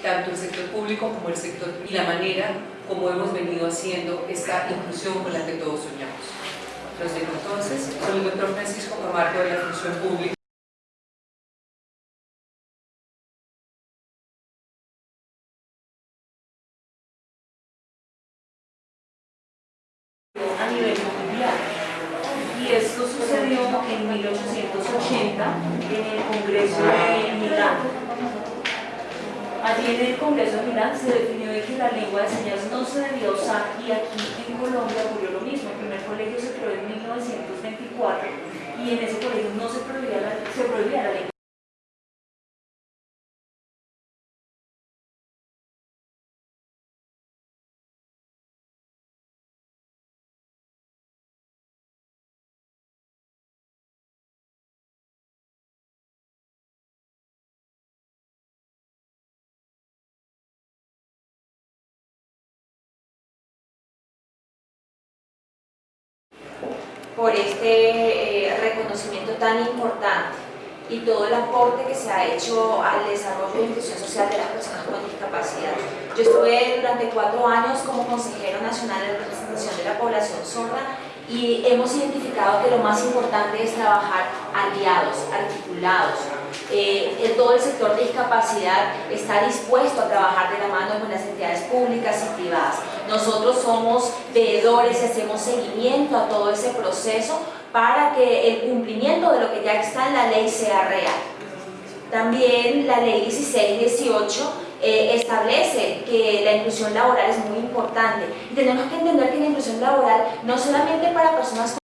tanto el sector público como el sector y la manera como hemos venido haciendo esta inclusión con la que todos soñamos. Los dejo entonces, soy el doctor Francisco Camargo de la Función Pública. a nivel mundial. Y esto sucedió en 1880 en el Congreso de Milán. Allí en el Congreso Milán se definió de que la lengua de señas no se debía usar y aquí en Colombia ocurrió lo mismo. El primer colegio se creó en 1924 y en ese colegio no se prohibía la, se prohibía la lengua. Por este eh, reconocimiento tan importante y todo el aporte que se ha hecho al desarrollo y inclusión social de las personas con discapacidad. Yo estuve durante cuatro años como consejero nacional de representación de la población sorda y hemos identificado que lo más importante es trabajar aliados, articulados. Eh, todo el sector de discapacidad está dispuesto a trabajar de la mano con las entidades públicas y privadas. Nosotros somos veedores y hacemos seguimiento a todo ese proceso para que el cumplimiento de lo que ya está en la ley sea real. También la ley 1618 eh, establece que la inclusión laboral es muy importante y tenemos que entender que la inclusión laboral no solamente para personas con